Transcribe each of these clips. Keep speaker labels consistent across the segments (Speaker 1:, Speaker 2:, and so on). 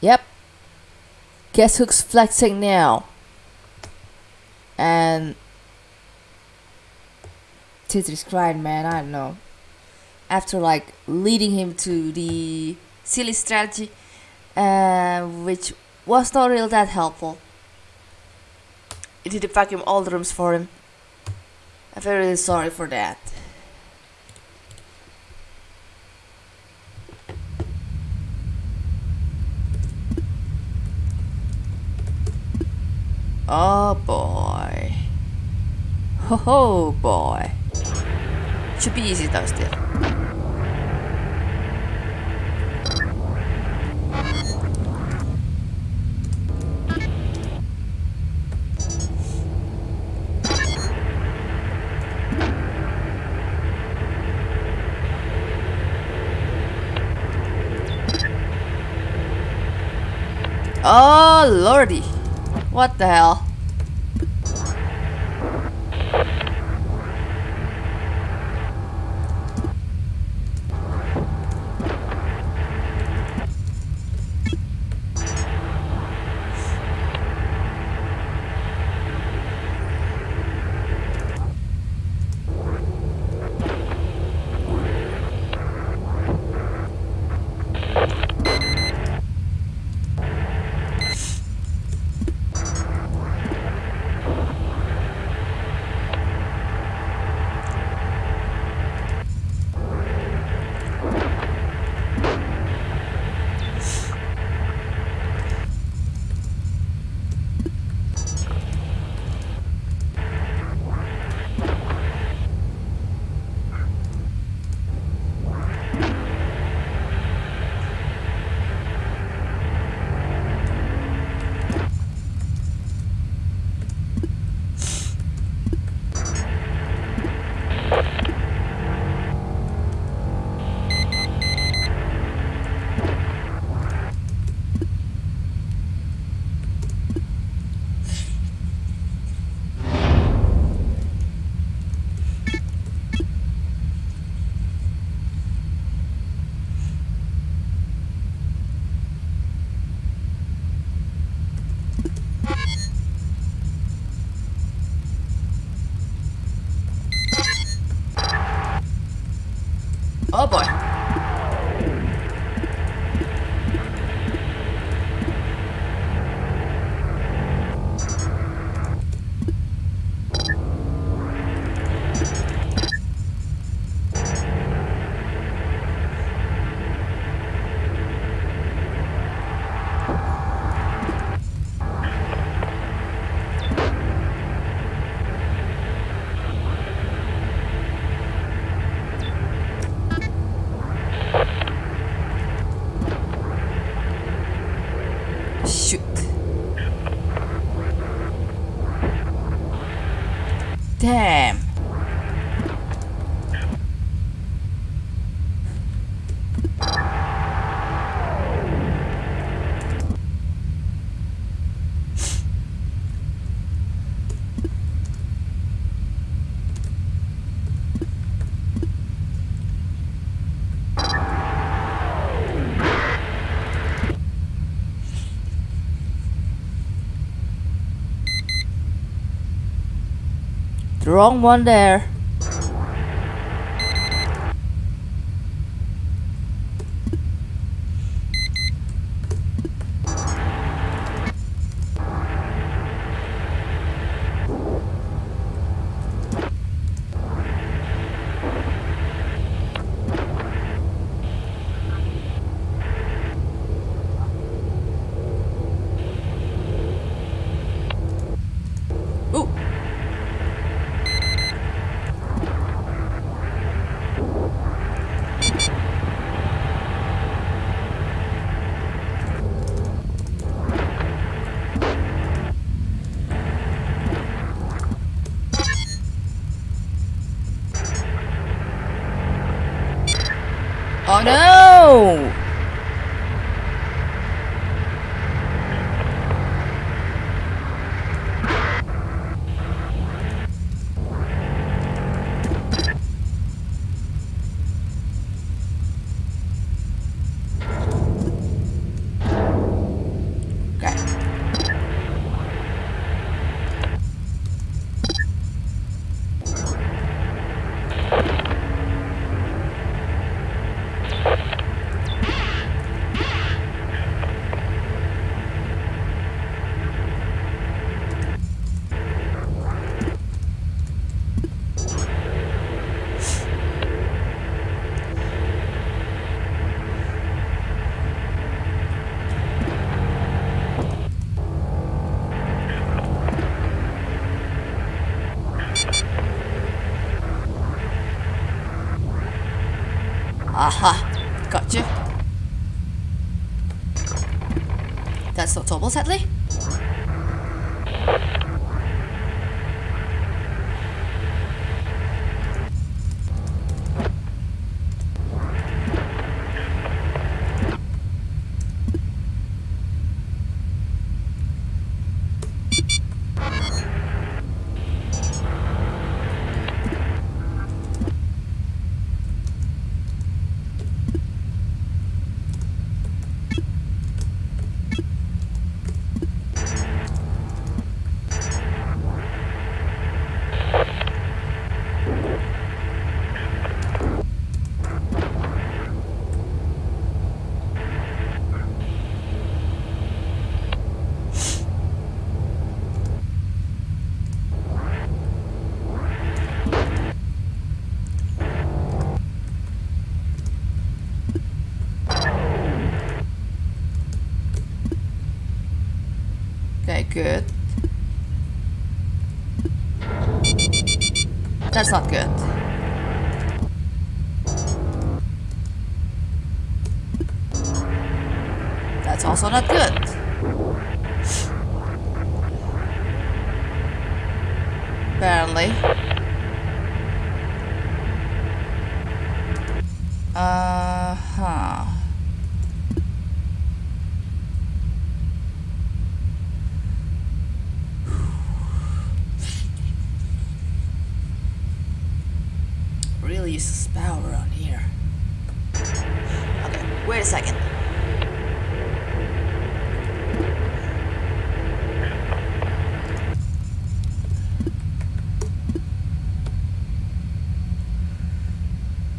Speaker 1: Yep. Guess who's flexing now? And Tetris cried, man. I don't know. After like leading him to the silly strategy, uh, which was not really that helpful. It did vacuum all the rooms for him. I'm very sorry for that. Oh boy. Ho ho boy. Should be easy though still. Oh lordy. What the hell? Damn. The wrong one there. Aha, got you. That's not Tobble, sadly. Okay, good. That's not good. That's also not good. Apparently. Uh huh. Really uses power around here. Okay, wait a second.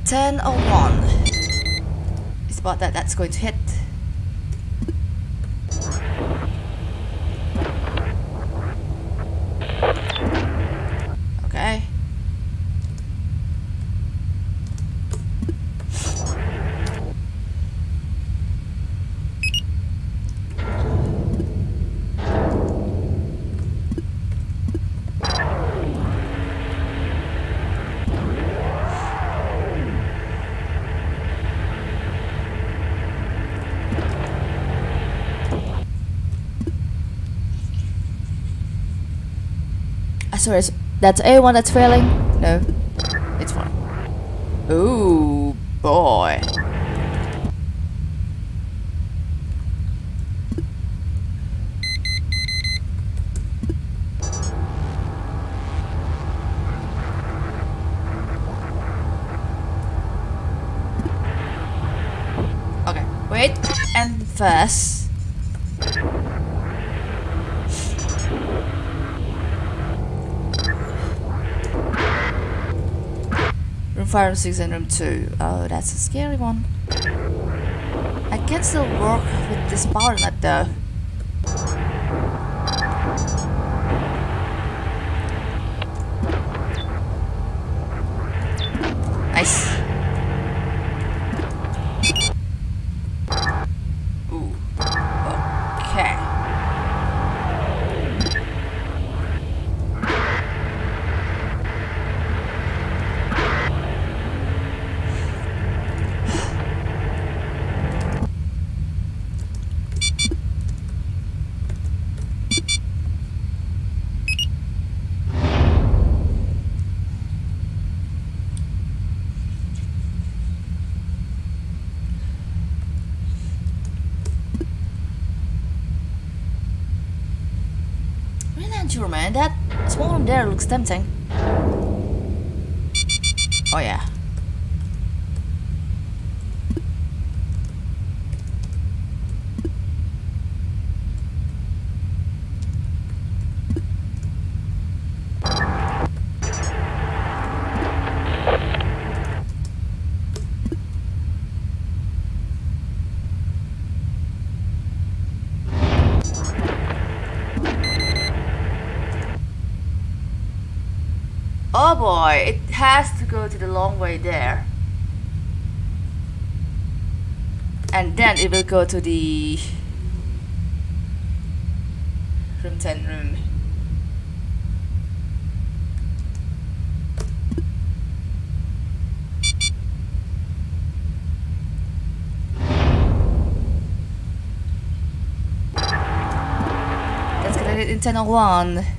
Speaker 1: Ten oh one. It's about that that's going to hit. Okay. It's- that's A1 that's failing? No, it's fine. Ooh, boy. Okay, wait, and first. Room 5, room 6, and room 2. Oh, that's a scary one. I can still work with this power nut though. Nice. Ooh. Okay. Not sure, man. That small room there looks tempting. Oh yeah. it has to go to the long way there. And then it will go to the room 10 room. That's gonna get in oh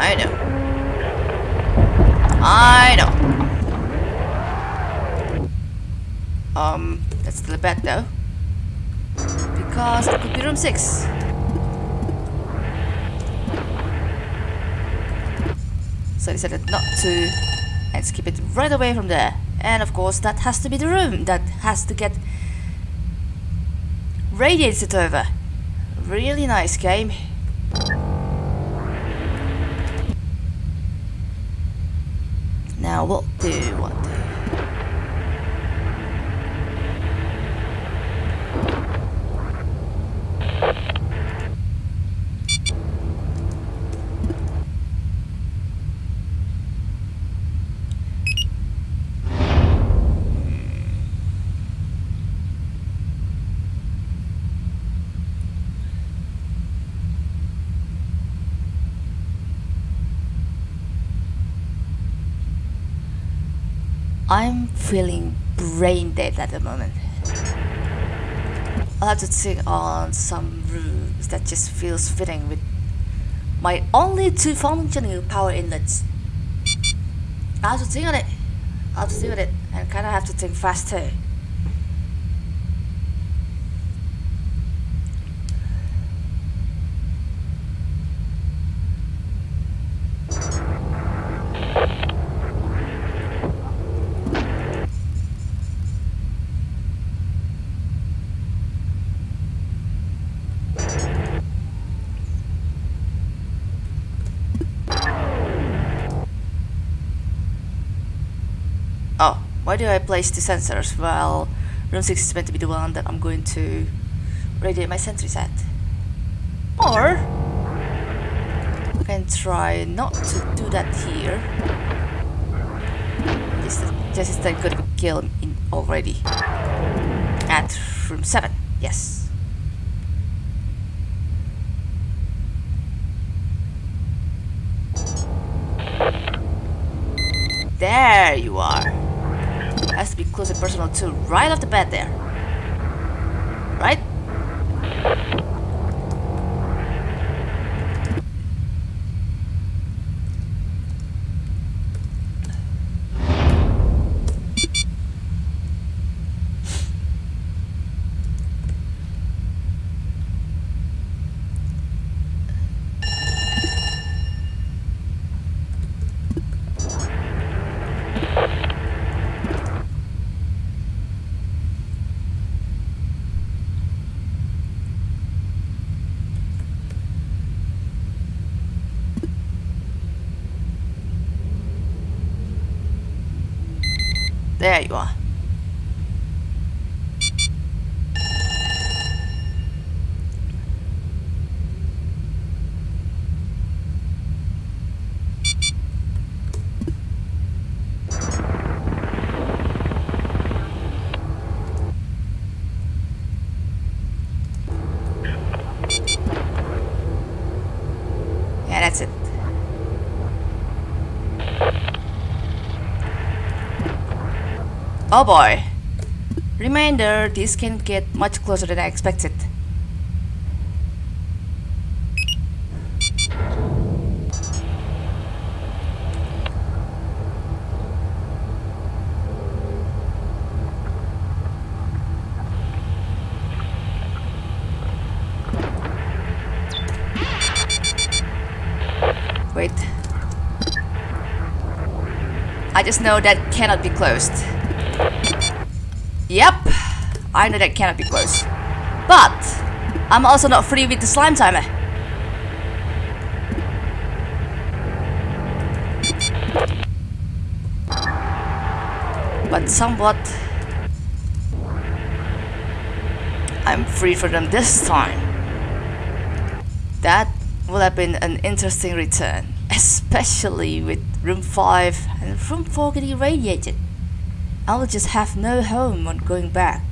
Speaker 1: I know. I know. Um, a bet though. Because it could be room 6. So I decided not to and skip it right away from there. And of course that has to be the room that has to get radiated over. Really nice game. Now what do you want? I'm feeling brain dead at the moment. I'll have to think on some rooms that just feels fitting with my only two functioning power inlets. I have to think on it. I have to think on it and kinda have to think fast too. Oh, why do I place the sensors? Well, room 6 is meant to be the one that I'm going to radiate my sentries at. Or, I can try not to do that here. This just instead could be killed in already. At room 7, yes. There you are. Has to be close and personal too, right off the bat there. Right? There you are. Oh boy. Reminder, this can get much closer than I expected. Wait. I just know that cannot be closed. Yep, I know that cannot be close. But, I'm also not free with the slime timer. But somewhat, I'm free for them this time. That would have been an interesting return, especially with room 5 and room 4 getting irradiated. I will just have no home on going back,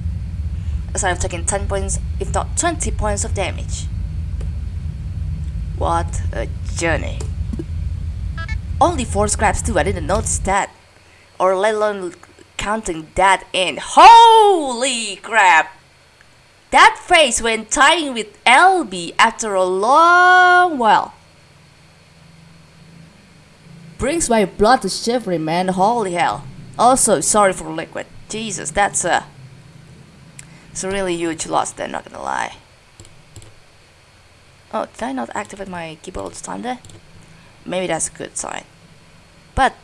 Speaker 1: as I have taken 10 points, if not 20 points of damage. What a journey. Only 4 scraps too, I didn't notice that. Or let alone counting that in. Holy crap! That face when tying with LB after a long while brings my blood to shivering, man. Holy hell. Also, sorry for liquid. Jesus, that's a it's a really huge loss there, not gonna lie. Oh, did I not activate my keyboard all time there? Maybe that's a good sign. But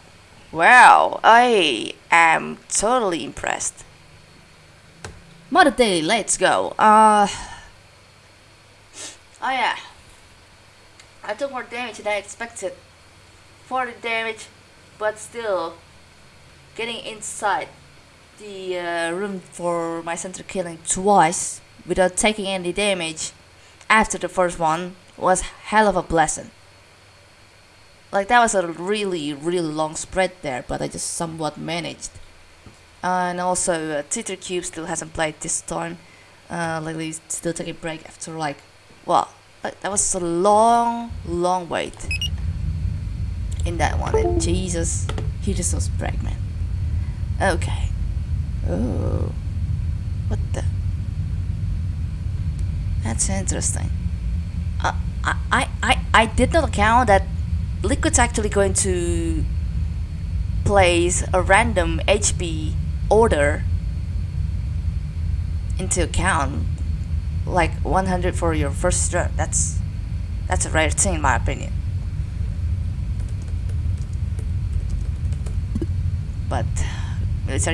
Speaker 1: wow, I am totally impressed. Mother Day, let's go. Uh Oh yeah. I took more damage than I expected. 40 damage, but still getting inside the uh, room for my center killing twice without taking any damage after the first one was hell of a blessing. Like that was a really really long spread there, but I just somewhat managed. Uh, and also, uh, Cube still hasn't played this time. Uh, lately, still taking a break after like, well, like, that was a long, long wait in that one. And Jesus, he just was break, man. Okay. Oh, what the? That's interesting. Uh, I, I, I, did not account that Liquid's actually going to place a random HP order into account like 100 for your first run that's that's a rare thing in my opinion but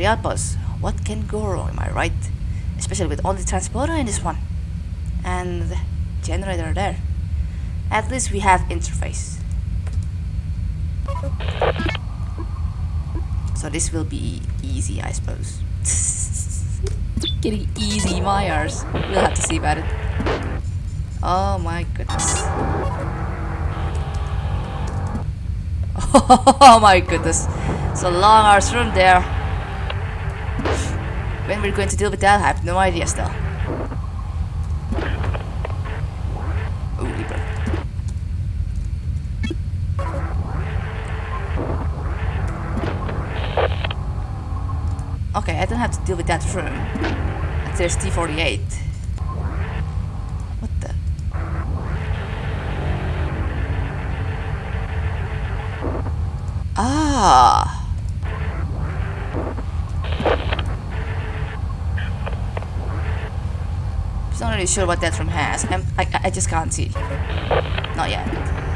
Speaker 1: outpost what can go wrong am I right especially with only transporter in this one and generator there at least we have interface so this will be easy, I suppose. Getting easy Myers. We'll have to see about it. Oh my goodness. Oh my goodness. It's a long arse room there. When we're going to deal with that, I have no idea still. Okay, I don't have to deal with that room. There's T-48. What the? Ah! I'm not really sure what that room has. I'm, I, I just can't see. Not yet.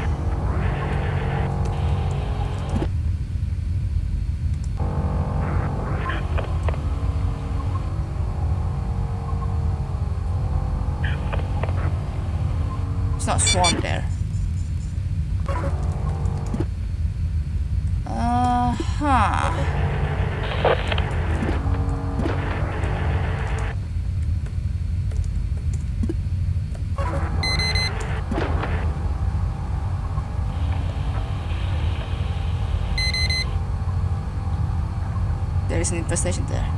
Speaker 1: There is an infestation there.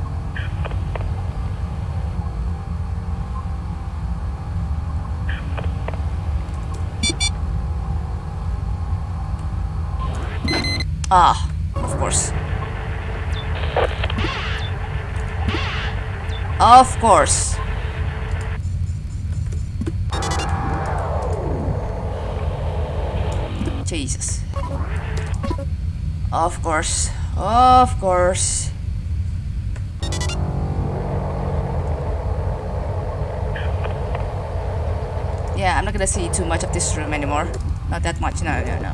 Speaker 1: Ah, of course. Of course. Jesus. Of course. Of course. I'm not gonna see too much of this room anymore. Not that much, no, no, no.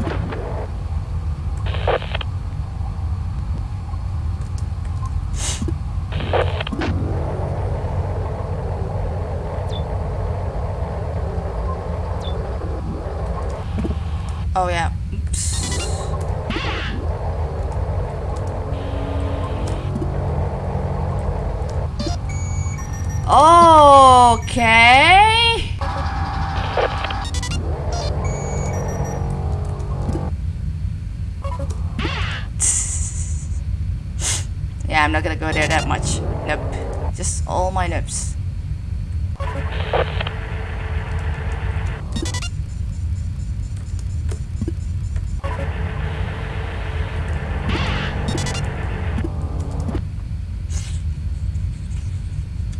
Speaker 1: Oh yeah. Oops. Okay. I'm not gonna go there that much. Nope. Just all my noobs.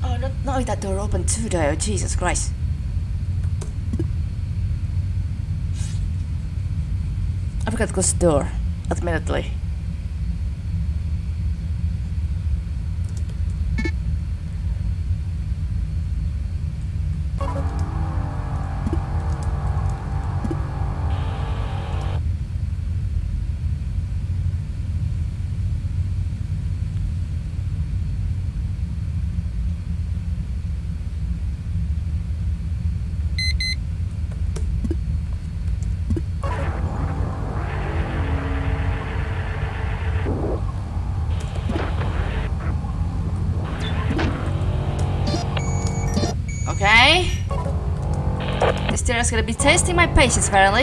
Speaker 1: Oh, not, not that door open too though. Jesus Christ. I forgot to close the door, admittedly. Is gonna be testing my patience, apparently.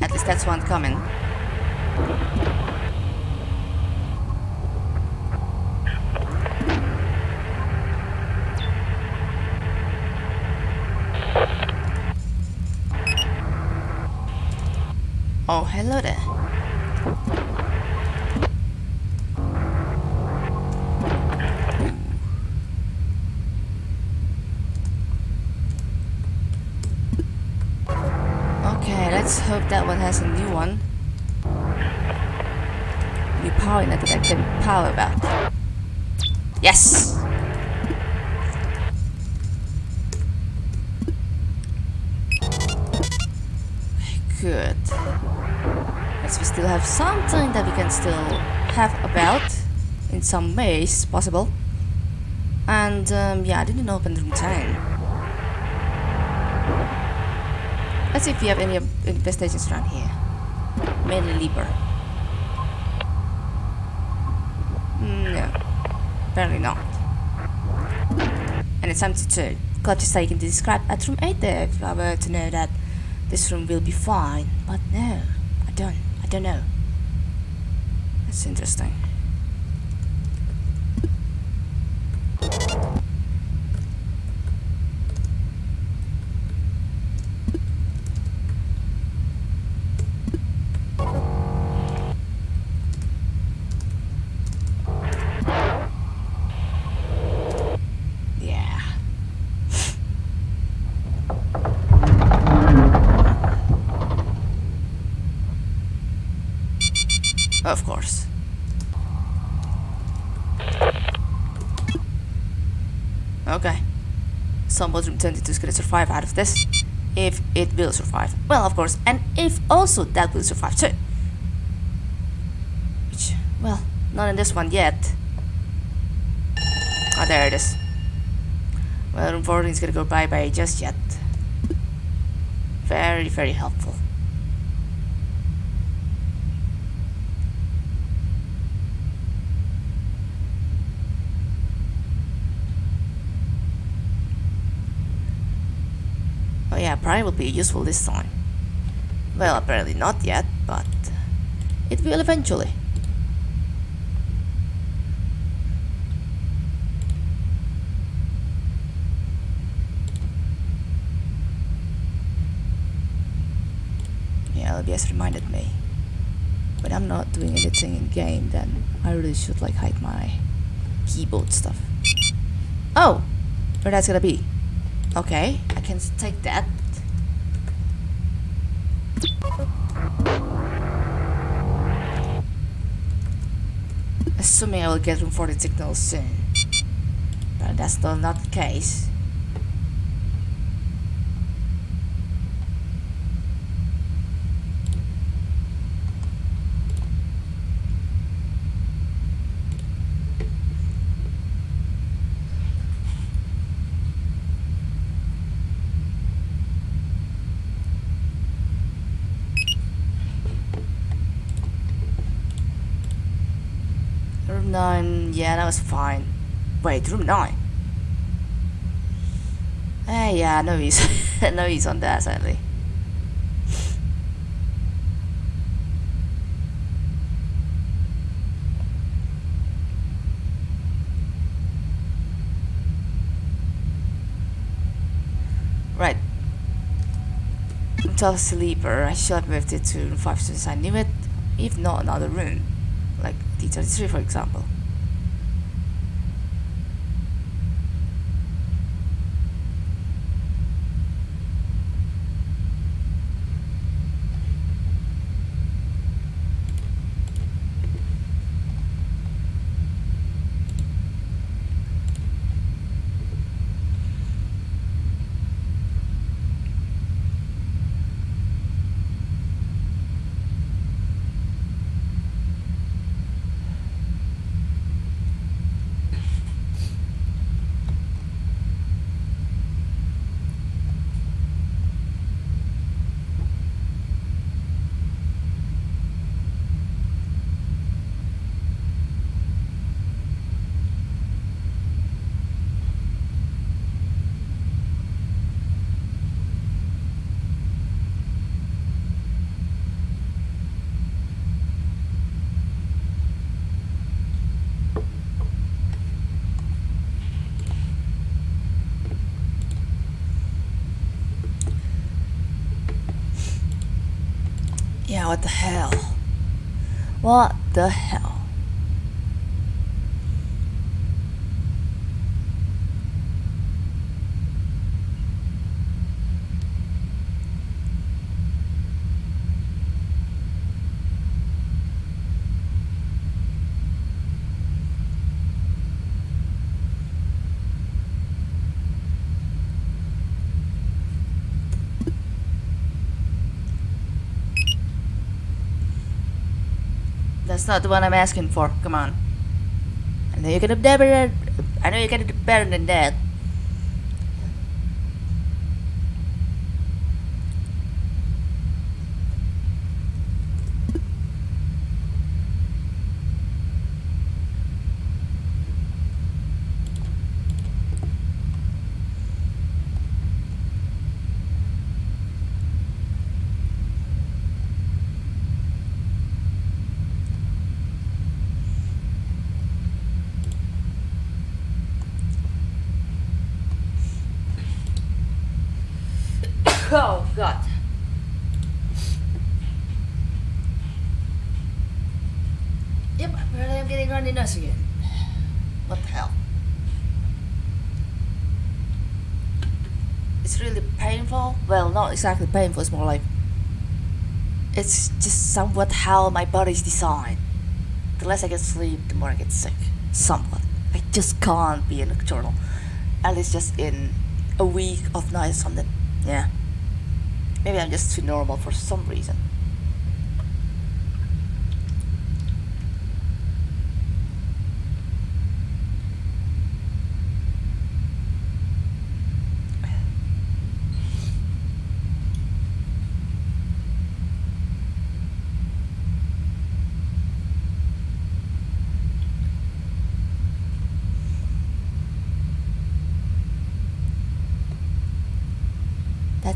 Speaker 1: At least that's one coming. Hello there. Okay, let's hope that one has a new one. New power in it that I can power about. Yes! Good. Yes, we still have something that we can still have about in some ways possible. And um, yeah, I didn't open room 10. Let's see if we have any infestations around here. Mainly Libra. No. Apparently not. And it's empty too. To say you can describe at room 8 there if I were to know that this room will be fine. But no, I don't. Know. That's interesting. Yeah. Of course. Okay. Someone room 22 is gonna survive out of this. If it will survive. Well, of course. And if also that will survive too. Which, well, not in this one yet. Oh, there it is. Well, 14 is gonna go bye-bye just yet. Very, very helpful. Oh yeah, Prime will be useful this time. Well, apparently not yet, but it will eventually. Yeah, LBS reminded me. When I'm not doing anything in game, then I really should like hide my keyboard stuff. Oh, where that's gonna be? Okay, I can take that. Assuming I will get room for the signal soon. But that's still not the case. Room 9, yeah, that was fine. Wait, room 9? Eh, yeah, no he's, no he's on that, sadly. Right. Until sleeper, I should have moved it to room 5 since I knew it, if not another room like D33 for example. What the hell? What the hell? That's not the one I'm asking for. Come on. I know you can do better. I know you can do better than that. Oh god. Apparently I'm getting runny nose again. What the hell? It's really painful. Well, not exactly painful, it's more like it's just somewhat how my body's designed. The less I get sleep, the more I get sick. Somewhat. I just can't be a nocturnal. At least just in a week of night or something. Yeah. Maybe I'm just too normal for some reason.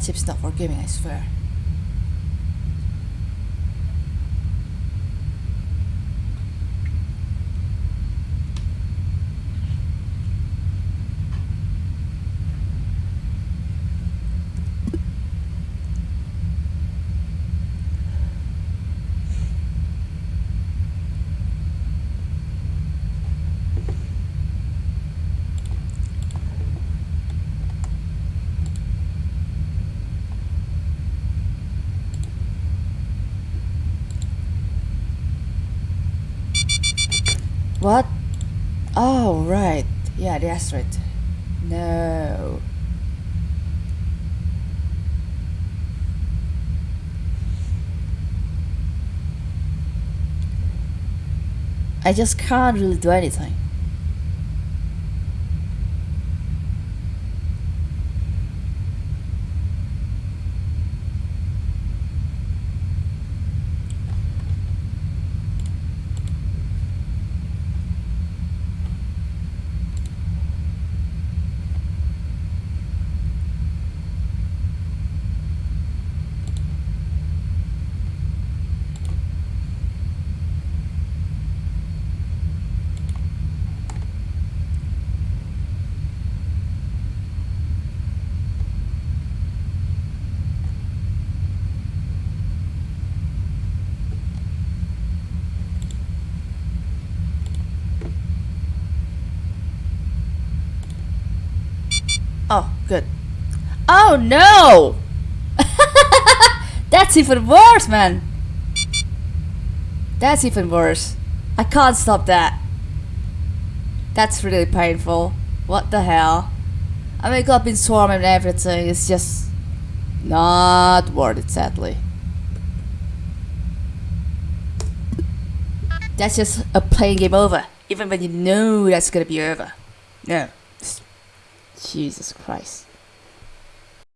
Speaker 1: Chip's not forgiving, I swear. What? Oh, right. Yeah, the asteroid. No. I just can't really do anything. Oh, good. Oh no! That's even worse, man. That's even worse. I can't stop that. That's really painful. What the hell? I wake up in swarm and everything. It's just not worth it, sadly. That's just a playing game over, even when you know that's gonna be over. No. Jesus Christ.